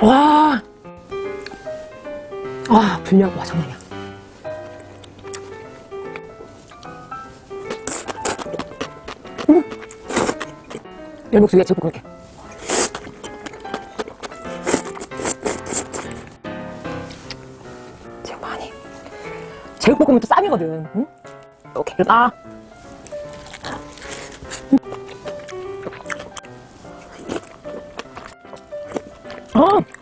와, 아 분량 와 장난이야. 음. 열목수 위에 제국 그렇게. 제국 많이. 또 쌈이거든. 응? 오케이. 아. 아.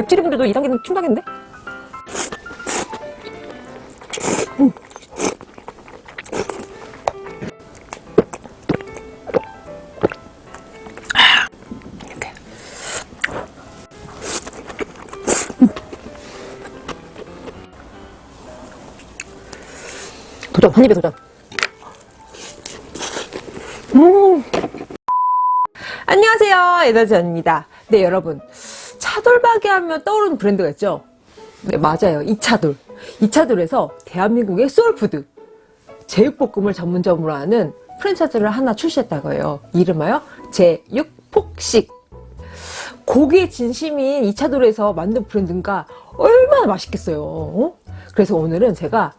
맵찔이 분들도 이 단계는 이렇게. 음. 도전, 한 입에 도전. 음. 안녕하세요. 에너지언입니다. 네, 여러분. 차돌박이 하면 떠오르는 브랜드가 있죠? 네, 맞아요. 이차돌. 이차돌에서 대한민국의 소울푸드, 제육볶음을 전문점으로 하는 프랜차이즈를 하나 출시했다고 해요. 이름하여 제육폭식. 고기에 진심인 이차돌에서 만든 브랜드인가 얼마나 맛있겠어요. 어? 그래서 오늘은 제가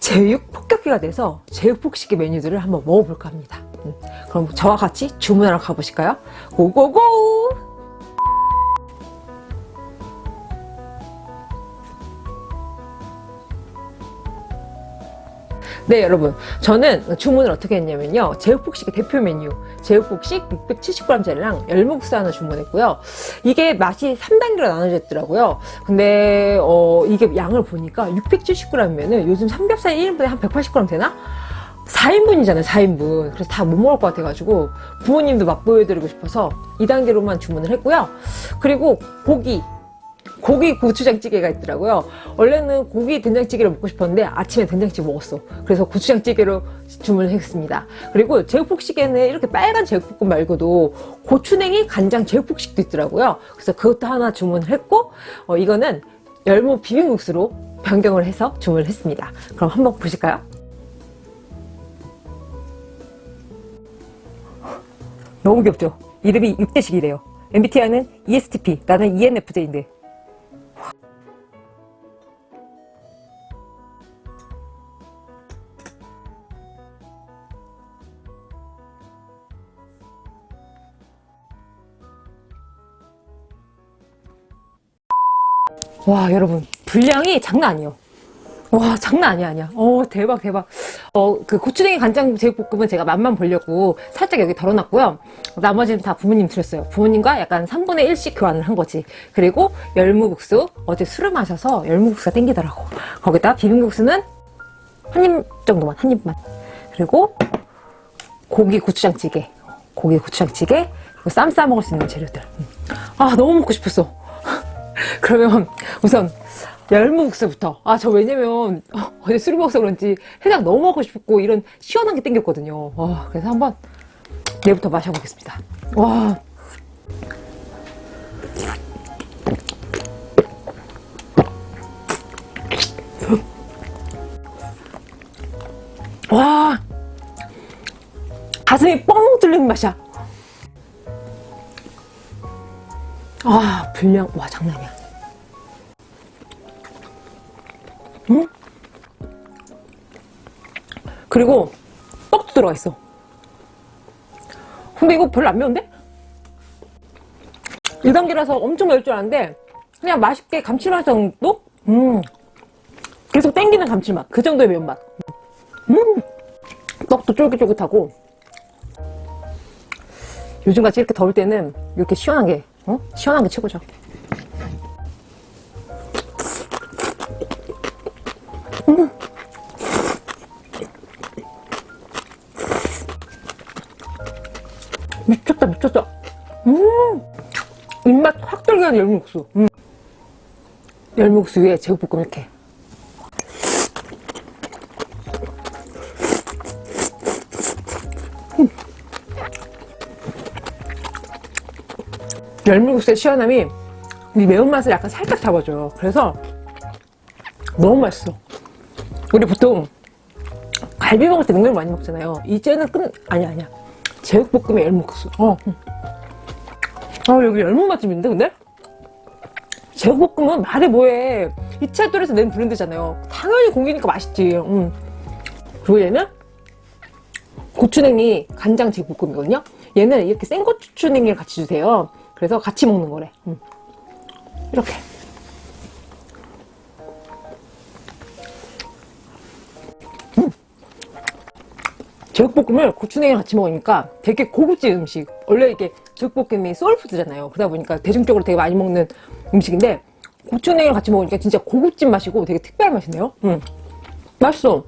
제육 폭격기가 돼서 제육 폭식의 메뉴들을 한번 먹어볼까 합니다. 음, 그럼 저와 같이 주문하러 가보실까요? 고고고! 네 여러분. 저는 주문을 어떻게 했냐면요. 제육폭식의 대표 메뉴. 제육폭식 670g짜리랑 열무국수 하나 주문했고요. 이게 맛이 3단계로 나눠져 있더라고요. 근데 어, 이게 양을 보니까 670g이면은 요즘 삼겹살 1인분에 한 180g 되나? 4인분이잖아요 4인분. 그래서 다 못 먹을 것 같아가지고 부모님도 맛보여드리고 싶어서 2단계로만 주문을 했고요. 그리고 고기 고기 고추장찌개가 있더라고요. 원래는 고기 된장찌개를 먹고 싶었는데 아침에 된장찌개 먹었어. 그래서 고추장찌개로 주문을 했습니다. 그리고 제육폭식에는 이렇게 빨간 제육볶음 말고도 고추냉이 간장 제육폭식도 있더라고요. 그래서 그것도 하나 주문을 했고 어, 이거는 열무 비빔국수로 변경을 해서 주문을 했습니다. 그럼 한번 보실까요? 너무 귀엽죠? 이름이 6대식이래요. MBTI는 ESTP, 나는 ENFJ인데 와 여러분 분량이 장난 아니에요. 와 장난 아니야 아니야. 어 대박 대박. 어 그 고추냉이 간장 제육볶음은 제가 맛만 보려고 살짝 여기 덜어놨고요. 나머지는 다 부모님 드렸어요. 부모님과 약간 3분의 1씩 교환을 한 거지. 그리고 열무국수 어제 술을 마셔서 열무국수가 땡기더라고. 거기다 비빔국수는 한 입 정도만 한 입만. 그리고 고기 고추장찌개. 고기 고추장찌개 쌈싸 먹을 수 있는 재료들. 아 너무 먹고 싶었어 그러면 우선 열무국수부터. 아 저 왜냐면 어제 술을 먹어서 그런지 해장 너무 먹고 싶고 이런 시원한 게 땡겼거든요. 와, 그래서 한번 얘부터 마셔보겠습니다. 와. 와, 가슴이 뻥 뚫리는 맛이야. 아, 분량, 와, 장난이야. 음? 그리고 떡도 들어가 있어. 근데 이거 별로 안 매운데? 1단계라서 엄청 매울 줄 알았는데 그냥 맛있게 감칠맛 정도? 음. 계속 땡기는 감칠맛. 그 정도의 매운맛. 음. 떡도 쫄깃쫄깃하고 요즘같이 이렇게 더울 때는 이렇게 시원한 게 어? 시원한 게 최고죠. 음. 미쳤다 미쳤다 음 입맛 확 들게 하는 열무국수 음. 열무국수 위에 제육볶음 이렇게 열무국수의 시원함이 이 매운맛을 약간 살짝 잡아줘요 그래서 너무 맛있어 우리 보통 갈비 먹을 때 냉면 많이 먹잖아요. 이제는 끝 아니야 아니야. 제육볶음에 열무국수. 어. 음. 아 여기 열무 맛집인데 근데? 제육볶음은 말해 뭐해. 이차돌에서 낸 브랜드잖아요. 당연히 공기니까 맛있지. 음. 그리고 얘는 고추냉이 간장 제육볶음이거든요. 얘는 이렇게 생고추 냉이를 같이 주세요. 그래서 같이 먹는 거래. 음. 이렇게. 제육볶음을 고추냉이랑 같이 먹으니까 되게 고급진 음식. 원래 이게 제육볶음이 소울푸드잖아요. 그러다 보니까 대중적으로 되게 많이 먹는 음식인데 고추냉이랑 같이 먹으니까 진짜 고급진 맛이고 되게 특별한 맛이네요. 음. 맛있어.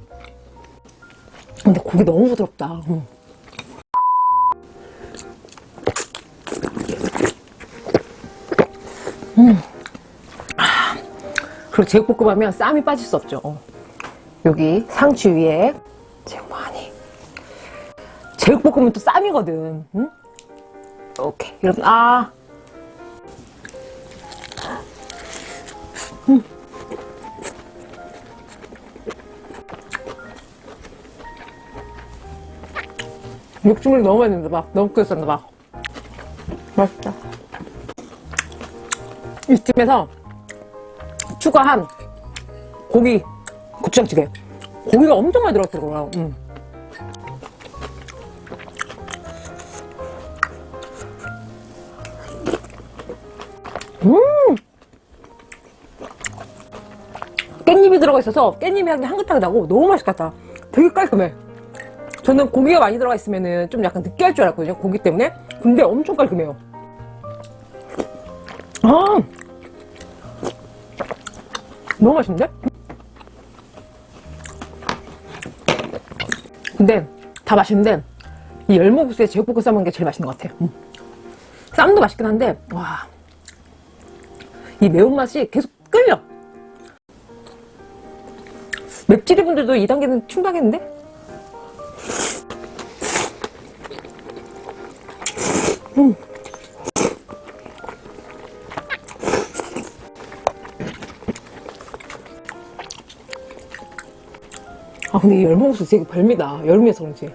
근데 고기 너무 부드럽다. 음. 음. 아. 그리고 제육볶음 하면 쌈이 빠질 수 없죠. 어. 여기 상추 위에 제육 많이. 제육볶음은 또 쌈이거든. 응? 오케이. 여러분, 아. 음. 육즙을 너무 많이 넣었나 봐. 너무 끓였었나 봐. 맛있다. 이쯤에서 추가한 고기 고추장찌개. 고기가 엄청 많이 들어갔더라고요. 음. 음! 깻잎이 들어가 있어서 깻잎이 향이 향긋하게 나고 너무 맛있겠다. 되게 깔끔해. 저는 고기가 많이 들어가 있으면 좀 약간 느끼할 줄 알았거든요. 고기 때문에. 근데 엄청 깔끔해요. 아! 너무 맛있는데? 근데 다 맛있는데 이 열무국수에 제육볶음 싸먹는 게 제일 맛있는 것 같아요. 음. 쌈도 맛있긴 한데 와. 이 매운맛이 계속 끌려. 맵찔이 분들도 2단계는 충분하겠는데? 음. 아 근데 이 열무국수 되게 별미다. 여름이어서 그런지.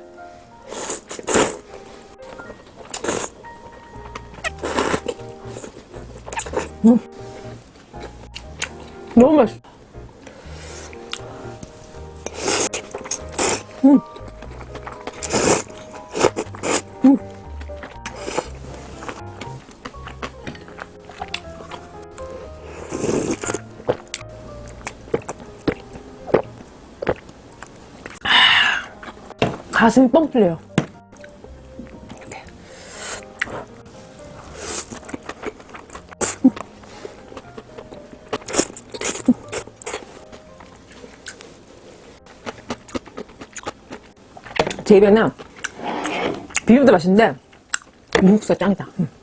음. 너무 맛있어. 가슴이 뻥 뚫려요. 제 입에는 비빔도 맛있는데 무국수가 짱이다. 음. 음.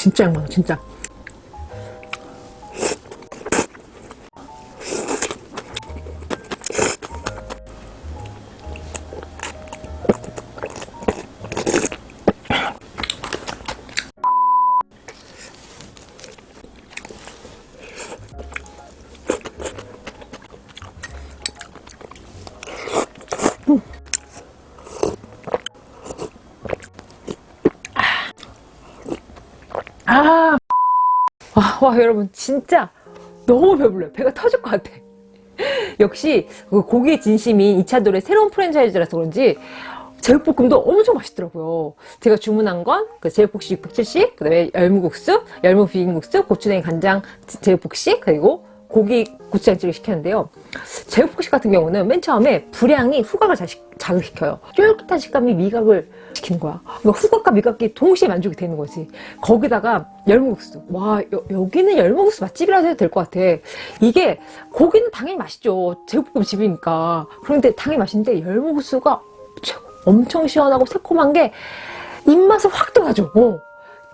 진짜 양반 진짜 와, 여러분, 진짜 너무 배불러요. 배가 터질 것 같아. 역시, 그 고기의 진심인 2차돌의 새로운 프랜차이즈라서 그런지, 제육볶음도 엄청 맛있더라고요. 제가 주문한 건, 그 제육볶시 670, 그 다음에 열무국수, 열무 비빔국수, 고추냉이 간장 제육볶시, 그리고 고기 고추장찌개 시켰는데요. 제육볶시 같은 경우는 맨 처음에 불향이 후각을 자극시켜요. 쫄깃한 식감이 미각을 시키는 거야. 그러니까 후각과 미각이 동시에 만족이 되는 거지. 거기다가 열무국수. 와, 여, 여기는 열무국수 맛집이라서 해도 될 것 같아. 이게 고기는 당연히 맛있죠. 제육볶음 집이니까. 그런데 당연히 맛있는데 열무국수가. 엄청 시원하고 새콤한 게 입맛을 확 돋아줘. 어.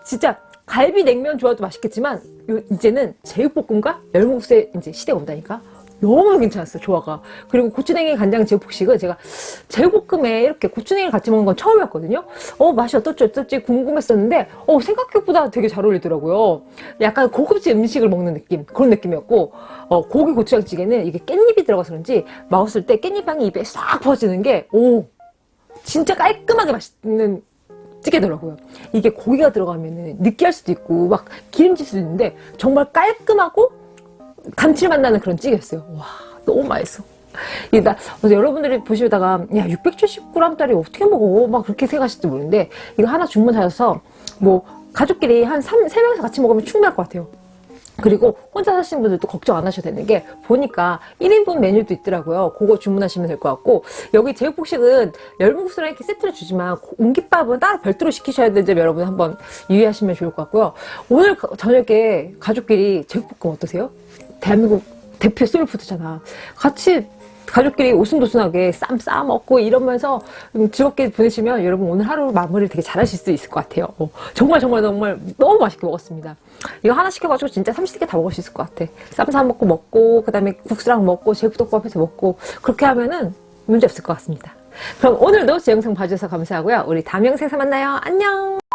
진짜 갈비 냉면 좋아도 맛있겠지만 요- 이제는 제육볶음과 열무국수의 이제 시대가 온다니까 너무 괜찮았어 조화가. 그리고 고추냉이 간장 제육볶식은 제가 제육볶음에 이렇게 고추냉이를 같이 먹는 건 처음이었거든요. 어 맛이 어떨지 어떨지 궁금했었는데 어 생각보다 되게 잘 어울리더라고요. 약간 고급진 음식을 먹는 느낌 그런 느낌이었고 어, 고기 고추장찌개는 이게 깻잎이 들어가서 그런지 먹었을 때 깻잎향이 입에 싹 퍼지는 게 오 진짜 깔끔하게 맛있는 찌개더라고요. 이게 고기가 들어가면 느끼할 수도 있고 막 기름질 수도 있는데 정말 깔끔하고 감칠맛 나는 그런 찌개였어요. 와 너무 맛있어. 이게 나 어제 여러분들이 보시다가 야 670g짜리 어떻게 먹어? 막 그렇게 생각하실지 모르는데 이거 하나 주문하셔서 뭐 가족끼리 한 3, 3명이서 같이 먹으면 충분할 것 같아요. 그리고 혼자 사시는 분들도 걱정 안 하셔도 되는 게 보니까 1인분 메뉴도 있더라고요. 그거 주문하시면 될 것 같고 여기 제육복식은 열무국수랑 이렇게 세트를 주지만 옹깃밥은 따로 별도로 시키셔야 되는 점 여러분 한번 유의하시면 좋을 것 같고요. 오늘 가- 저녁에 가족끼리 제육볶음 어떠세요? 대한민국 대표 소울푸드잖아. 같이 가족끼리 오순도순하게 쌈 싸 먹고 이러면서 음, 즐겁게 보내시면 여러분 오늘 하루 마무리를 되게 잘 하실 수 있을 것 같아요. 어, 정말 정말 정말 너무 맛있게 먹었습니다. 이거 하나 시켜가지고 진짜 30개 다 먹을 수 있을 것 같아. 쌈 싸 먹고 먹고 그 다음에 국수랑 먹고 제육덮밥 해서 먹고 그렇게 하면은 문제 없을 것 같습니다. 그럼 오늘도 제 영상 봐주셔서 감사하고요. 우리 다음 영상에서 만나요. 안녕!